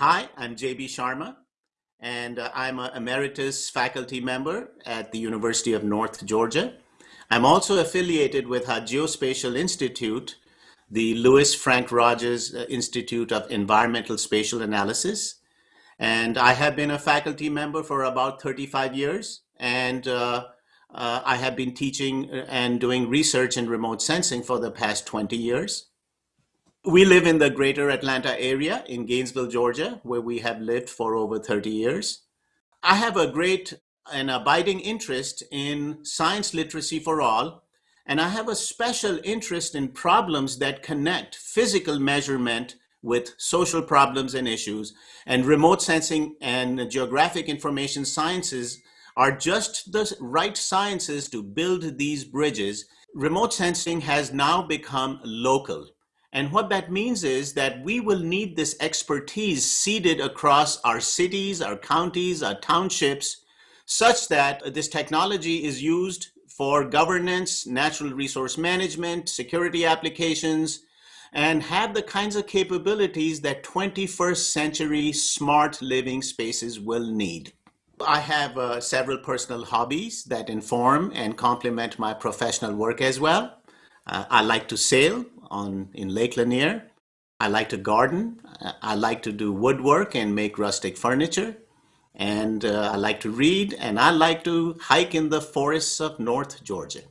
Hi, I'm JB Sharma, and uh, I'm an emeritus faculty member at the University of North Georgia. I'm also affiliated with our Geospatial Institute, the Lewis Frank Rogers uh, Institute of Environmental Spatial Analysis. And I have been a faculty member for about 35 years. And uh, uh, I have been teaching and doing research in remote sensing for the past 20 years. We live in the greater Atlanta area in Gainesville, Georgia, where we have lived for over 30 years. I have a great and abiding interest in science literacy for all, and I have a special interest in problems that connect physical measurement with social problems and issues. And remote sensing and geographic information sciences are just the right sciences to build these bridges. Remote sensing has now become local. And what that means is that we will need this expertise seeded across our cities, our counties, our townships, such that this technology is used for governance, natural resource management, security applications, and have the kinds of capabilities that 21st century smart living spaces will need. I have uh, several personal hobbies that inform and complement my professional work as well. Uh, I like to sail on in Lake Lanier. I like to garden. I like to do woodwork and make rustic furniture. And uh, I like to read and I like to hike in the forests of North Georgia.